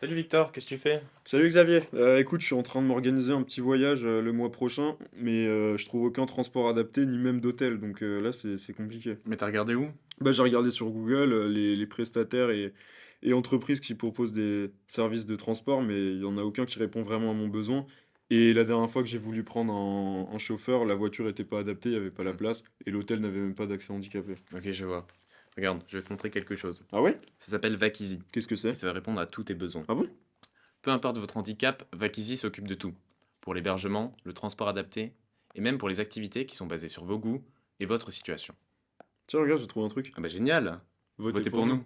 Salut Victor, qu'est-ce que tu fais? Salut Xavier, Euh, écoute, je suis en train de m'organiser un petit voyage euh, le mois prochain, mais euh, je trouve aucun transport adapté, ni même d'hôtel, donc euh, là c'est c'est compliqué. Mais t'as regardé où? Bah, j'ai regardé sur Google euh, les, les prestataires et, et entreprises qui proposent des services de transport, mais il n'y en a aucun qui répond vraiment à mon besoin. Et la dernière fois que j'ai voulu prendre un, un chauffeur, la voiture n'était pas adaptée, il n'y avait pas la Hmm. place, et l'hôtel n'avait même pas d'accès handicapé. Ok, je vois. Regarde, je vais te montrer quelque chose. Ah ouais? Ça s'appelle Vakizi, Qu'est-ce que c'est? ça va répondre à tous tes besoins. Ah bon? Peu importe votre handicap, Vakizi s'occupe de tout. Pour l'hébergement, le transport adapté, et même pour les activités qui sont basées sur vos goûts et votre situation. Tiens, regarde, j'ai trouvé un truc. Ah bah génial! Votez Votez pour nous!